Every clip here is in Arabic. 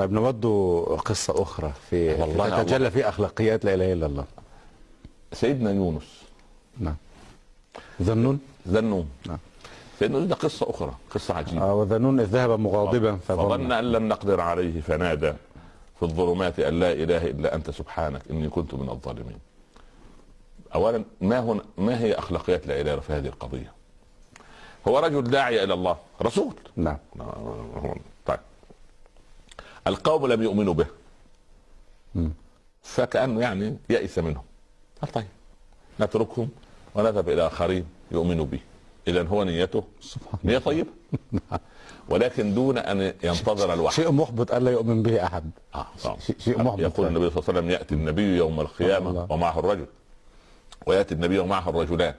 طيب نود قصة أخرى في والله تتجلى في أخلاقيات لا إله إلا الله. سيدنا يونس. نعم. ذنون ذنون نعم. سيدنا يونس ده قصة أخرى قصة عجيبة. آه وذنون إذ ذهب مغاضبا فظن أن لم نقدر عليه فنادى في الظلمات أن لا إله إلا أنت سبحانك إني كنت من الظالمين. اولا ما هنا ما هي أخلاقيات لا إله في هذه القضية؟ هو رجل داعيه إلى الله رسول. نعم. طيب القوم لم يؤمنوا به. مم. فكأنه يعني يئس منهم. قال طيب نتركهم ونذهب إلى آخرين يؤمنوا به اذا هو نيته. سبحان نية طيبه ولكن دون أن ينتظر الوحي. شيء محبط ألا يؤمن به أحد. آه. آه. شيء- شيء محبط. يقول النبي صلى الله عليه وسلم يأتي النبي يوم القيامة الله. ومعه الرجل. ويأتي النبي ومعه الرجلان.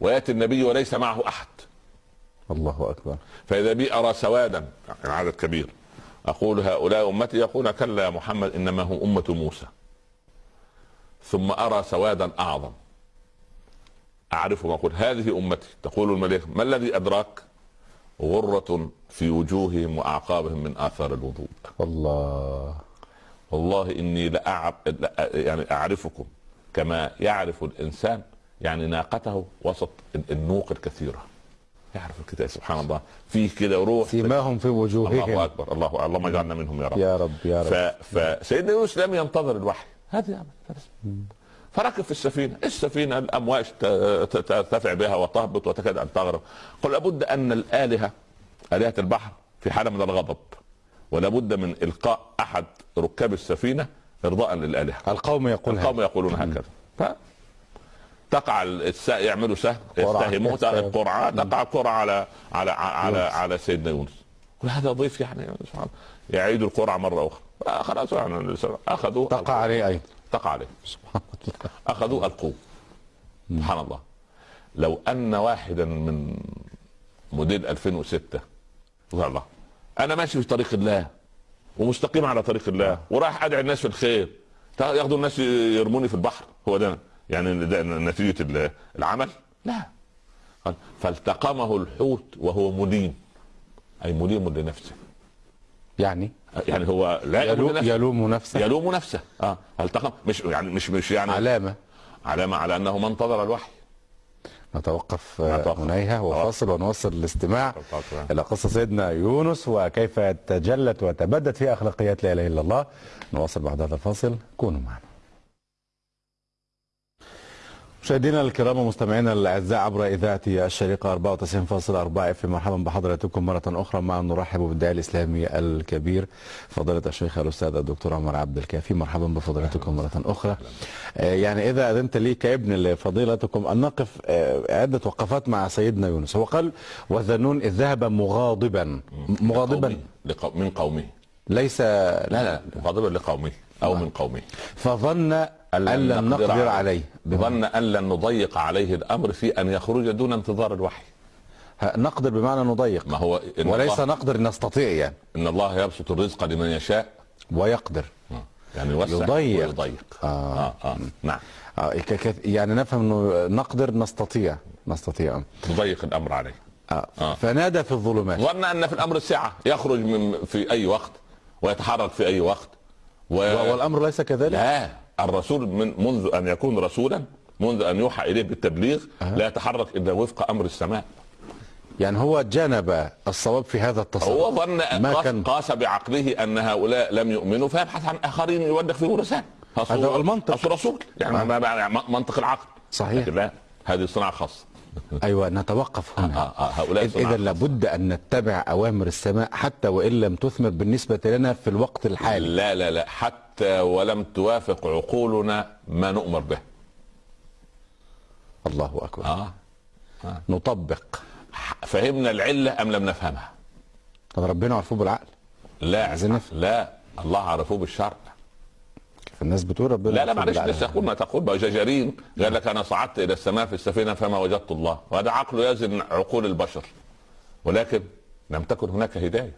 ويأتي النبي وليس معه أحد. الله أكبر. فإذا بي ارى سوادا يعني عدد كبير. أقول هؤلاء أمتي يقول كلا يا محمد إنما هم أمة موسى. ثم أرى سوادا أعظم. اعرفهم أقول. هذه أمتي. تقول الملائكه ما الذي أدراك؟ غرة في وجوههم وأعقابهم من آثار الوضوء. الله والله إني لأعب يعني أعرفكم كما يعرف الإنسان يعني ناقته وسط النوق الكثيرة. يعرف الكتاب سبحان الله. فيه كده روح. سيماهم في الله وجوههم أكبر الله اللهم اجعلنا منهم يا رب. يا رب يا. رب. فسيدنا يونس لم ينتظر الوحي. هذه عمل. فركب في السفينة. السفينة الأمواج ترتفع بها وتهبط وتكاد أن تغرق قل لابد أن الآلهة آلهة البحر في حالة من الغضب ولابد من إلقاء أحد ركاب السفينة ارضاء للآلهة. القوم يقول القوم يقولون هكذا. تقع الس... يعملوا سهم قرعة. يستهمون القرعه تقع قرعه على على على. على سيدنا يونس. هذا ضيف يعني سبحان. يعيد القرعة مرة أخرى. آه خلاص يعني أخذوا تقع عليه أيضا. تقع عليه. سبحان الله. أخذوا القوة. سبحان الله. لو أن واحدا من موديل 2006 سبحان الله أنا ماشي في طريق الله ومستقيم على طريق الله ورايح أدعي الناس في الخير. ياخذوا الناس يرموني في البحر هو ده يعني ده نتيجة ال- العمل؟ لا. قال فالتقمه الحوت وهو مليم أي مليم لنفسه يعني؟ يعني هو لا يلوم يلوم, نفسه يلوم نفسه. يلوم نفسه. آه. التقم مش يعني مش مش يعني علامة. علامة على أنه ما انتظر الوحي. نتوقف نتوقف. هنيها وفاصل ونواصل الاستماع. إلى قصة سيدنا يونس وكيف تجلت وتبدت في أخلاقيات لا إله إلا الله. نواصل بعد هذا الفاصل. كونوا معنا. مشاهدينا الكرام ومستمعينا الأعزاء عبر إذاعة الشريقة 94.4 إف مرحبا بحضراتكم مرة أخرى. مع نرحب بالداعي الإسلامي الكبير فضيلة الشيخ الأستاذ الدكتور عمر عبد الكافي. مرحبا بفضيلتكم مرة أخرى. آه، يعني إذا أذنت لي كابن لفضيلتكم أن نقف آه، عدة وقفات مع سيدنا يونس. هو قال وذنون إذ ذهب مغاضبا. مغاضبا. من قومه. ليس لا لا مغاضبا لقومه أو من قومه فظن أن لن نقدر عليه ظن أن لن نضيق عليه الأمر في أن يخرج دون انتظار الوحي نقدر بمعنى نضيق ما هو إن وليس الله... نقدر نستطيع يعني إن الله يبسط الرزق لمن يشاء ويقدر آه. يعني يوسع يضيق. ويضيق آه. آه. آه. نعم آه، ك- يعني نفهم إنه نقدر نستطيع نستطيع نضيق الأمر عليه آه. آه. فنادى في الظلمات ظن أن في الأمر السعة يخرج من في أي وقت ويتحرك في أي وقت. و... والأمر ليس كذلك؟ لا. الرسول من منذ أن يكون رسولا منذ أن يوحى إليه بالتبليغ لا يتحرك إلا وفق أمر السماء. يعني هو جانب الصواب في هذا التصرف. هو ظن ما قاس, كان قاس بعقله أن هؤلاء لم يؤمنوا فيبحث عن آخرين يودخ فيهم رسالة. أصل هذا المنطق. أصل رسول. يعني آه. منطق العقل. صحيح. لكن لا هذه صناعة خاصة. أيوه نتوقف آه هنا. آه آه هؤلاء إذا صناعة. لابد أن نتبع أوامر السماء حتى وإن لم تثمر بالنسبة لنا في الوقت الحالي. لا لا لا حتى ولم توافق عقولنا ما نؤمر به. الله أكبر. آه نطبق. فهمنا العلة أم لم نفهمها؟ طب ربنا عرفوه بالعقل. لا نفهم. لا الله عرفوه بالشرع. فالناس بتقول ربنا لا لا معلش. لسه يقول ما تقول بقى جاجارين قال لك أنا صعدت إلى السماء في السفينة فما وجدت الله وهذا عقل يزن عقول البشر ولكن لم تكن هناك هداية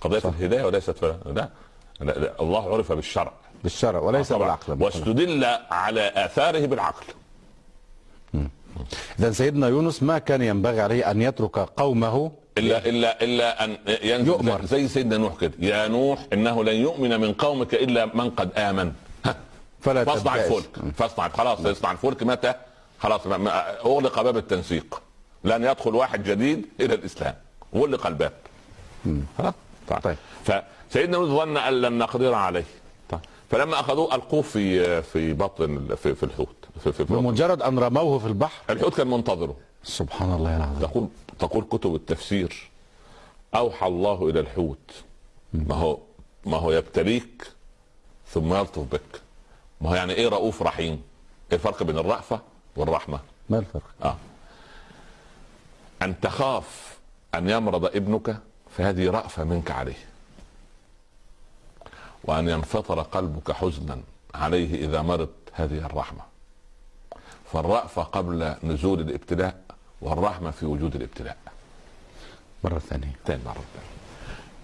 قضية صح. الهداية وليست ف... لا. لا لا الله عرف بالشرع بالشرع وليس. بالعقل واستدل على آثاره بالعقل اذا سيدنا يونس ما كان ينبغي عليه أن يترك قومه الا الا إلا أن ينزل يؤمر. زي سيدنا نوح كده يا نوح إنه لن يؤمن من قومك إلا من قد آمن ها. فلا فاصنع. الفلك فاصنع خلاص يصنع الفلك متى؟ خلاص أغلق باب التنسيق لن يدخل واحد جديد إلى الإسلام غلق الباب خلاص طيب. طيب. فسيدنا نوح ظن أن لن نقدر عليه طيب. فلما أخذوه ألقوه في في بطن في, في الحوت في, في. بمجرد أن رموه في البحر. الحوت كان منتظره. سبحان الله العظيم تقول تقول كتب التفسير. أوحى الله إلى الحوت. ما هو ما هو يبتليك ثم يلطف بك. ما هو يعني إيه رؤوف رحيم؟ إيه الفرق بين الرأفة والرحمة؟ ما الفرق؟ آه. أن تخاف أن يمرض ابنك فهذه رأفة منك عليه. وأن ينفطر قلبك حزنا عليه إذا مرض هذه الرحمة. فالرأفة قبل نزول الابتلاء والرحمة في وجود الابتلاء. مرة ثانية. تاني مرة. تانية.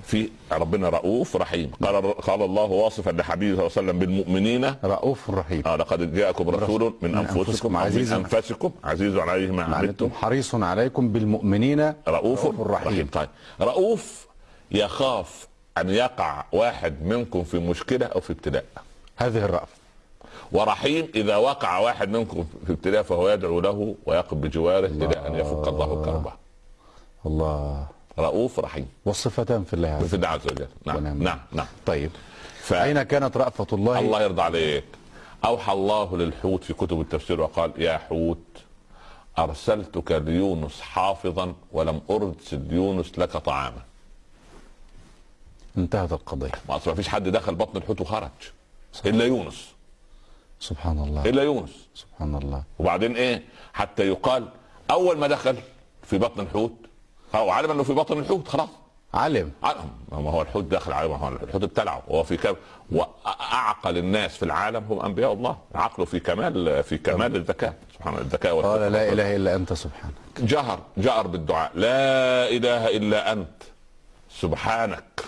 في ربنا رؤوف رحيم. قال قال الله واصفا لحبيبه صلى الله عليه وسلم بالمؤمنين. رؤوف رحيم. آه لقد جاءكم رسول من من أنفسكم عزيز من أنفسكم. عزيز عليه ما معناته عنتم حريص عليكم بالمؤمنين. رؤوف رحيم. رحيم. طيب. رؤوف يخاف أن يقع واحد منكم في مشكلة أو في ابتلاء. هذه الرأفة. ورحيم إذا وقع واحد منكم في ابتلاء فهو يدعو له ويقف بجواره إلى ان يفك الله كربه. الله. رؤوف رحيم. والصفتان في الله عز في الله عز وجل. نعم ونعم. نعم نعم. طيب. ف... أين كانت رأفة الله, الله يرضى عليك. أوحى الله للحوت في كتب التفسير وقال يا حوت أرسلتك ليونس حافظا ولم أرسل يونس لك طعاما. انتهت القضية. ما اصل ما فيش حد دخل بطن الحوت وخرج. إلا يونس. سبحان الله. إلا يونس. سبحان الله. وبعدين إيه؟ حتى يقال أول ما دخل في بطن الحوت هو علم إنه في بطن الحوت خلاص. علم علم ما هو الحوت داخل عليه ما هو الحوت ابتلعه. وهو في كم وأعقل الناس في العالم هم أنبياء الله. عقله في كمال في كمال الذكاء. سبحان الذكاء قال. لا إله إلا أنت سبحانك. جهر جهر بالدعاء. لا إله إلا أنت. سبحانك.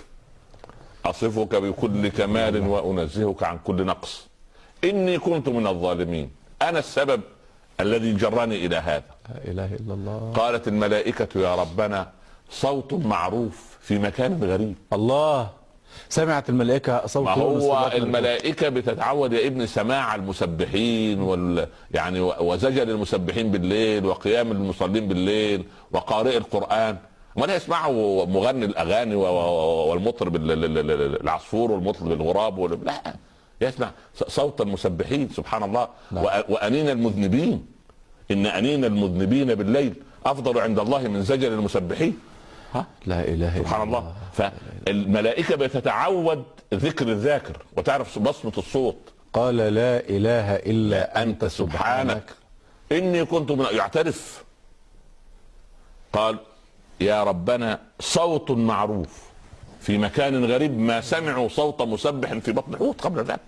أصفك بكل كمال وأنزهك عن كل نقص. إني كنت من الظالمين. أنا السبب الذي جرني إلى هذا. لا إله إلا الله. قالت الملائكة يا ربنا صوت معروف في مكان غريب. الله. سمعت الملائكة صوت ما هو. الملائكة بتتعود يا ابن سماع المسبحين وال يعني وزجر المسبحين بالليل وقيام المصلين بالليل وقارئ القرآن. ولا يسمعوا مغني و- والمطرب ال- ال- ال- ال- العصفور والمطرب الغراب لا. يسمع صوت المسبحين سبحان الله. نعم. وأنين المذنبين. إن أنين المذنبين بالليل أفضل عند الله من زجر المسبحين. ها؟ لا إله إلا سبحان الله. فالملائكة بتتعود ذكر الذاكر. وتعرف بصمة الصوت. قال لا إله إلا أنت سبحانك. إني كنت من يعترف. قال يا ربنا صوت معروف. في مكان غريب ما سمعوا صوت مسبح في بطن الحوت قبل ذلك.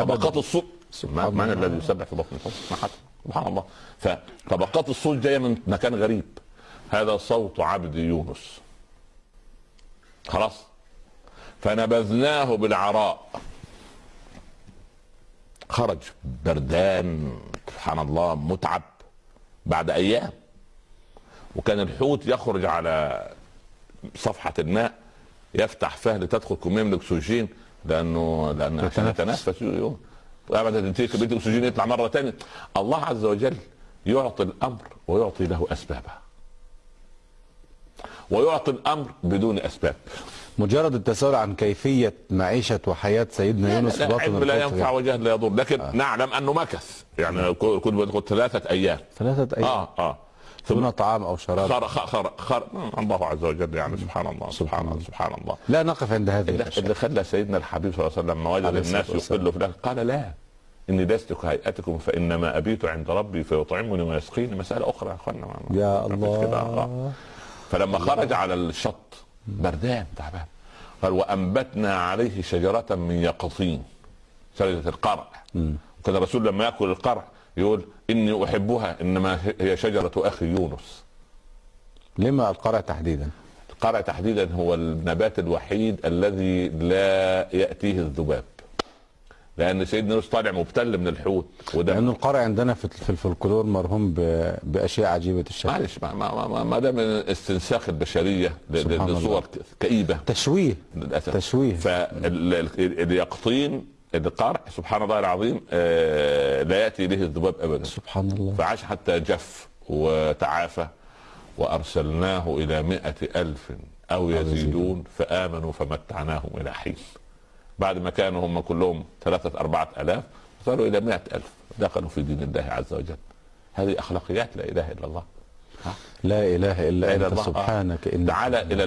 طبقات الصوت من. الذي يسبح في بطن الحوت؟ ما حد سبحان الله. فطبقات الصوت جاية من مكان غريب. هذا صوت عبد يونس. خلاص. فنبذناه بالعراء. خرج بردان. سبحان الله. متعب. بعد أيام. وكان الحوت يخرج على صفحة الماء يفتح فاه لتدخل كميه من الاكسجين لأنه لأن عشان يتنفس. يتنفس يوم تنتهي كميه الأكسجين يطلع مرة ثانية الله عز وجل يعطي الأمر ويعطي له اسبابه ويعطي الأمر بدون أسباب. مجرد التساؤل عن كيفية معيشة وحياة سيدنا يونس في لا بطن علم لا ينفع وجهل لا يضر. لكن آه. نعلم أنه مكث. يعني كنت ثلاثة أيام. ثلاثة أيام. آه آه. دون طعام أو شراب. خر خر خر, خر الله عز وجل يعني سبحان الله سبحان الله سبحان الله. لا نقف عند هذه اللي, الأشياء. اللي خلى سيدنا الحبيب صلى الله عليه وسلم ما وجد الناس. يقلوا في قال لا إني لست كهيئتكم فإنما أبيت عند ربي فيطعمني ويسقيني. مسألة أخرى يا أخوانا. يا كده. آه. الله فلما خرج على الشط بردان تعبان. قال وأنبتنا عليه شجرة من يقطين شجرة القرع. وكان الرسول لما يأكل القرع يقول إني أحبها إنما هي شجرة أخي يونس. لما القرع تحديدا؟ القرع تحديدا هو النبات الوحيد الذي لا يأتيه الذباب. لأن سيدنا يونس طالع مبتل من الحوت وده لأنه القرع عندنا في مرهون ب- بأشياء عجيبة الشكل. معلش ما, ما, ما, ما ده من استنساخ البشرية لصور كئيبة. تشويه. للأسف. تشويه. فاليقطين القرع سبحان الله العظيم آه، لا يأتي اليه الذباب ابدا. سبحان الله. فعاش حتى جف وتعافى وأرسلناه إلى مائة ألف أو يزيدون فآمنوا فمتعناهم إلى حين. بعد ما كانوا هم كلهم ثلاثة أربعة ألاف صاروا إلى مائة ألف. دخلوا في دين الله عز وجل. هذه أخلاقيات لا إله إلا الله. لا إله لا إلا إله أنت الله. سبحانك إنك تعال إلى